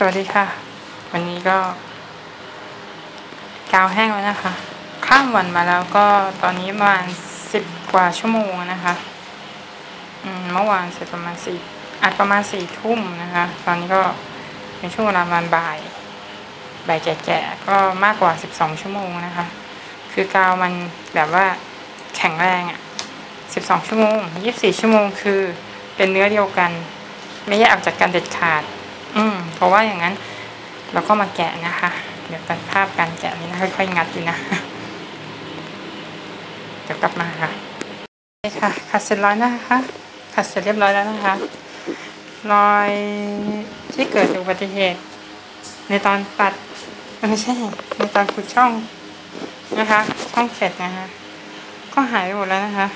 สวัสดีค่ะ วันนี้ก็ กาวแห้งแล้วนะคะ ข้ามวันมาแล้วก็ตอนนี้ประมาณสิบกว่าชั่วโมงนะคะอืมเมื่อวานเสร็จประมาณสี่อัดประมาณสี่ทุ่มนะคะ ตอนนี้ก็เป็นช่วงเวลาประมาณบ่าย บ่ายแก่ๆก็มากกว่าสิบสองชั่วโมงนะคะ คือกาวมันแบบว่าแข็งแรงอะ่ะสิบสองชั่วโมงยี่สิบสี่ชั่วโมงคือเป็นเนื้อเดียวกัน ไม่แยกออกจากกันเด็ดขาด อืมเพราะว่าอย่างนั้น เราก็มาแกะนะคะ เดี๋ยวตัดภาพการแกะนี้นะค่อยๆงัดอยู่นะเดี๋ยวกลับมาค่ะโอเคค่ะขัดเสร็จร้อยนะคะขัดเสร็จเรียบร้อยแล้วนะคะรอยที่เกิดจากอุบัติเหตุ ในตอนตัดไม่ใช่ในตอนขุดช่องนะคะ ช่องเสร็จนะคะ ก็หายไปหมดแล้วนะคะ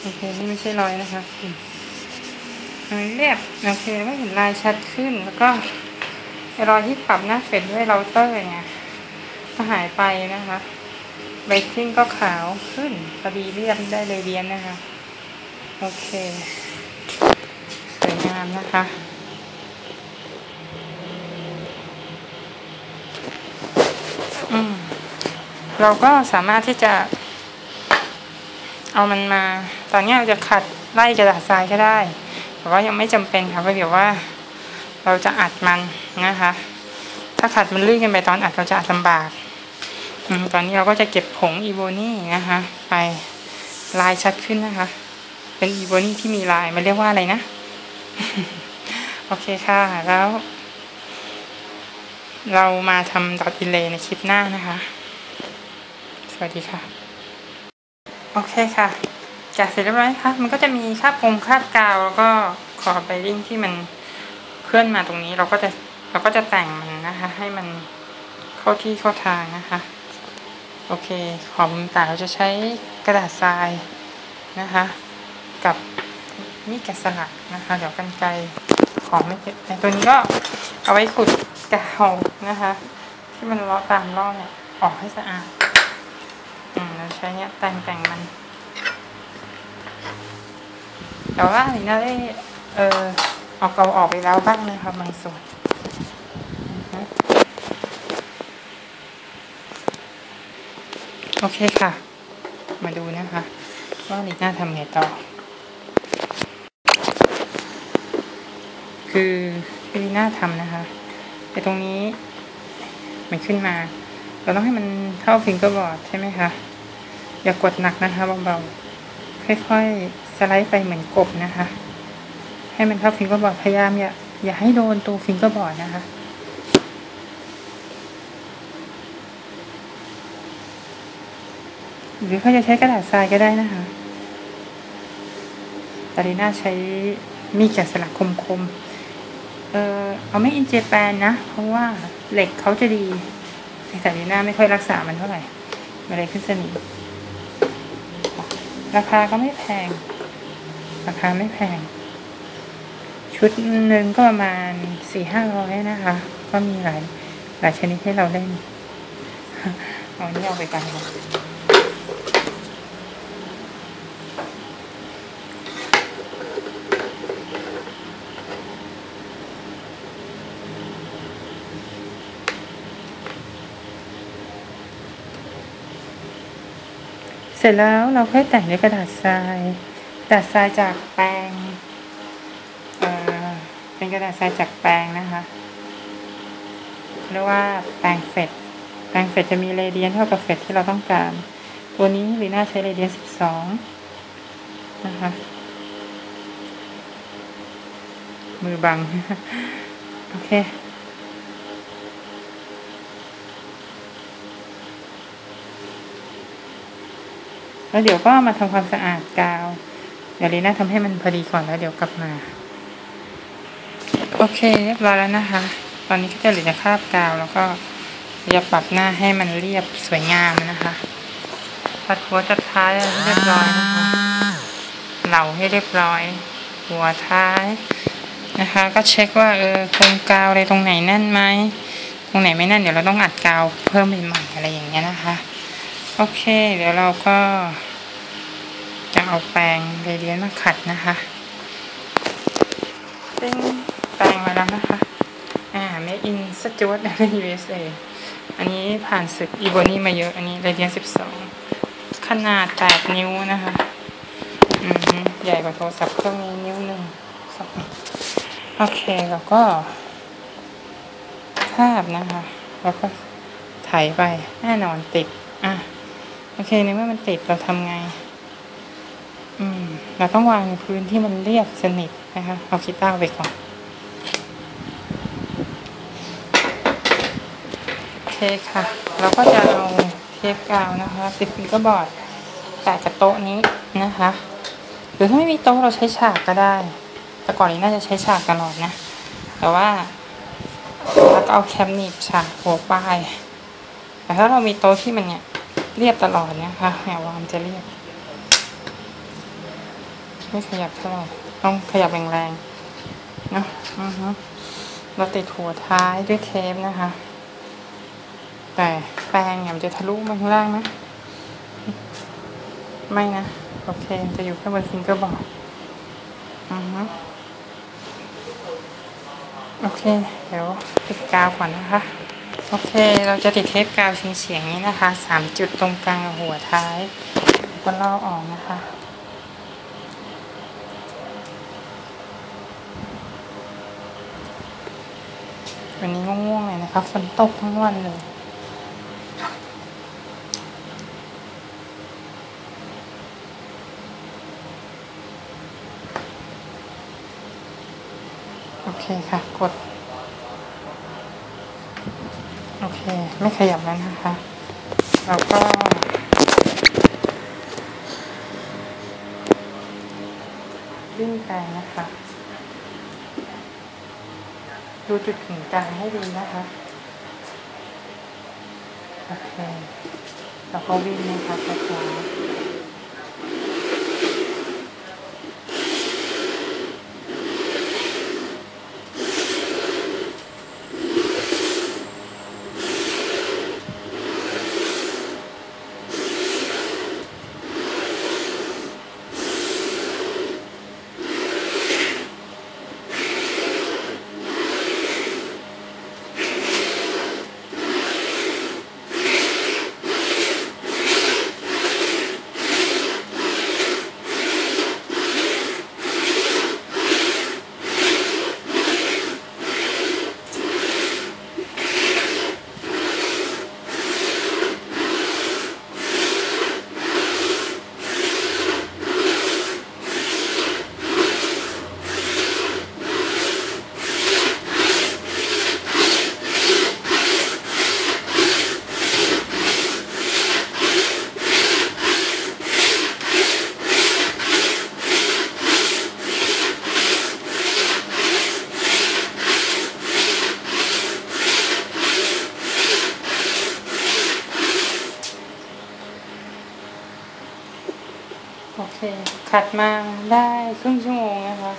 โอเคนี่ไม่ใช่รอยนะคะ มันเรียบโอเคก็เห็นลายชัดขึ้นแล้วก็รอยที่ปรับหน้าเฟดด้วยเราเตอร์เนี่ยก็หายไปนะคะเบรกกิ้งก็ขาวขึ้นพอดีเรียบได้เลยเรียนนะคะ โอเค สวยงามนะคะอืมเราก็สามารถที่จะ เอามันมา ตอนนี้เราจะขัดไล่กระดาษทรายก็ได้ แต่ว่ายังไม่จำเป็นค่ะเพราะเดี๋ยวว่า เราจะอัดมันนะคะ ถ้าขัดมันลื่นกันไปตอนอัดเราจะอัดลำบากตอนนี้เราก็จะเก็บผงอีโบนี่นะคะ ไปลายชัดขึ้นนะคะ เป็นอีโบนี่ที่มีลายมันเรียกว่าอะไรนะ โอเคค่ะ แล้ว เรามาทำดอทอิเลในคลิปหน้านะคะ สวัสดีค่ะ โอเคค่ะ แกะเสร็จเรียบร้อยค่ะมันก็จะมีคาบกงคาบกาวแล้วก็ขอบไบริ่งที่มันเคลื่อนมาตรงนี้เราก็จะเราก็จะแต่งมันนะคะ ให้มันเข้าที่เข้าทางนะคะ โอเค ขอบต่างเราจะใช้กระดาษทรายนะคะ กับนี่แกะสลักนะคะ เดี๋ยวกันไกลของไม่เก็บในตัวนี้ก็เอาไว้ขุดกาวนะคะ ที่มันเลาะตามร่องเนี่ยออกให้สะอาด อืมเราใช้เนี้ยแต่งแต่งมัน แต่ว่าอันนี้น่าได้เออเออกเอาออกไปแล้วบ้างนะคะบางส่วนโอเคค่ะ มาดูนะคะว่าลีน่าทำไงต่อ คือที่ลีน่าทำนะคะไอ้ตรงนี้มันขึ้นมา เราต้องให้มันเท่า fingerboard ใช่ไหมคะ อย่ากดหนักนะคะเบาๆค่อยๆ สไลด์ไปเหมือนกบนะคะ ให้มันเท่า fingerboard พยายามอย่าอย่าให้โดนตัว fingerboard นะคะหรือเขาจะใช้กระดาษทรายก็ได้นะคะตาลีน่าใช้มีดแกะสลักคมๆ เออเอาไม่อินเจแปนนะ เพราะว่าเหล็กเขาจะดีแต่ตาลีน่าไม่ค่อยรักษามันเท่าไหร่มันเลยขึ้นสนิมราคาก็ไม่แพง ราคาไม่แพง ชุดหนึ่งก็ประมาณสี่ห้าร้อยนะคะ ก็มีหลายหลายชนิดให้เราเล่นเอานี่เอาไปกันค่ะเสร็จแล้วเราค่อยแต่งด้วยกระดาษทราย กระดาษทรายจากแปรงเออเป็นกระดาษทรายจากแปรงนะคะเรียกว่าแปรงเฟดแปรงเฟดจะมีเรเดียนเท่ากับเฟดที่เราต้องการ ตัวนี้ลีน่าใช้เรเดียนสิบสองนะคะมือบัง โอเค แล้วเดี๋ยวก็มาทำความสะอาดกาว เดี๋ยวลีน่าทำให้มันพอดีก่อนแล้วเดี๋ยวกลับมา โอเคเรียบร้อยแล้วนะคะ ตอนนี้ก็จะเหลือคราบกาวแล้วก็จะปรับหน้าให้มันเรียบสวยงามนะคะตัดหัวจัดท้ายเรียบร้อยนะคะเหลาให้เรียบร้อย หัวท้ายนะคะ ก็เช็คว่าเออโครงกาวอะไรตรงไหนแน่นไหมตรงไหนไม่แน่นเดี๋ยวเราต้องอัดกาวเพิ่มใหม่ๆอะไรอย่างเงี้ยนะคะ โอเค เดี๋ยวเราก็ เอาแปรงเรเดียนมาขัดนะคะติ้งแปรงมาแล้วนะคะ อ่าจวตใน USA อันนี้ผ่านศึกอีโบนี่มาเยอะ อันนี้เรเดียน 12 ขนาด 8 นิ้วนะคะ อืม ใหญ่กว่าโทรศัพท์เครื่องนี้นิ้วหนึ่งสองโอเค แล้วก็ภาพนะคะ แล้วก็ถ่ายไป แน่นอนติด อะ โอเคในเมื่อมันติดเราทำไง เราต้องวางในพื้นที่มันเรียบสนิทนะคะ เอาคีต้าร์ไปก่อน โอเคค่ะ เราก็จะเอาเทปกาวนะคะ ติดฟิงเกอร์บอร์ดแปะกับโต๊ะนี้นะคะ หรือถ้าไม่มีโต๊ะเราใช้ฉากก็ได้ แต่ก่อนนี้น่าจะใช้ฉากตลอดนะ แต่ว่าเราก็เอาแคมหนีบฉากหัวปลายแต่ถ้าเรามีโต๊ะที่มันเนี่ยเรียบตลอดเนี่ยค่ะแนววางจะเรียบ ไม่ขยับเท่าไหร่ต้องขยับแรงๆเนะอือฮึเราติดหัวท้ายด้วยเทปนะคะ แต่แปรงเนี่ยมันจะทะลุมาข้างล่างนะไม่นะ โอเค จะอยู่แค่บนฟิงเกอร์บอร์ดอือฮึโอเค เดี๋ยวติดกาวก่อนนะคะ โอเค เราจะติดเทปกาวเฉียงๆนี้นะคะสามจุดตรงกลางหัวท้ายก็ลอกออกนะคะ วันนี้ง่วงๆเลยนะคะฝนตกทั้งวันเลย โอเคค่ะ กด โอเค ไม่ขยับแล้วนะคะ แล้วก็วิ่งไปนะคะ ดูจุดถึงกลางให้ดีนะคะโอเคแล้วก็วิ่งนะคะช้าโเค ขัดมาได้ครึ่งชั่วโมงนะคะ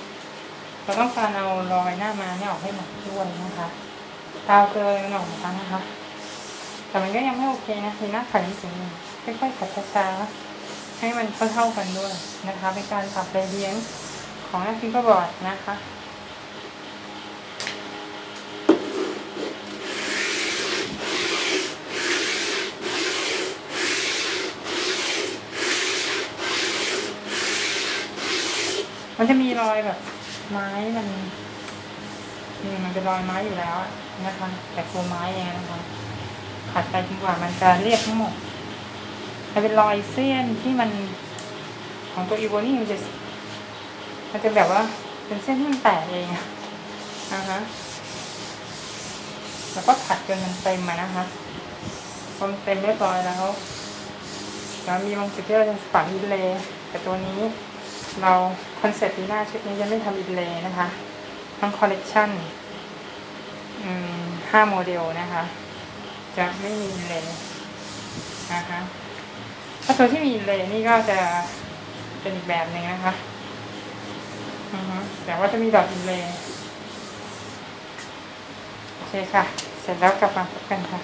เราต้องการเอารอยหน้ามาเนี่ยออกให้หมดด้วยนะคะตาวเกลือหน่อยนะคะ แต่มันก็ยังไม่โอเคนะมีหน้าขัดจริงๆค่อยๆขัดช้าๆให้มันเท่าๆกันด้วยนะคะ เป็นการปรับเรเลียงของหน้าฟิงเกอร์บอร์ดนะคะ มันจะมีรอยแบบ ไม้มันนี่มันเป็นรอยไม้อยู่แล้วนะคะแต่ตัวไม้เองนะคะขัดไปจนกว่ามันจะเรียบทั้งหมดมันเป็นรอยเส้นที่มัน ของตัวอีโวนี่มันจะมันจะแบบว่า เป็นเส้นที่มันแตกเองอะนะฮะแล้วก็ขัดจนมันเต็มมานะคะพอมันเต็มเรียบร้อยแล้วแล้วมีบางจุดที่เราจะฝัง inlay แต่ตัวนี้ เรา concept ปีหน้าชุดนี้ยังไม่ทำ inlay นะคะ ทั้งคอลเลกชันห้าโมเดลนะคะ จะไม่มี inlay นะคะถ้าตัวที่มี inlay นี่ก็จะเป็นอีกแบบหนึ่งนะคะแต่ว่าจะมีดอก inlay โอเคค่ะ เสร็จแล้วกลับมาพบกันค่ะ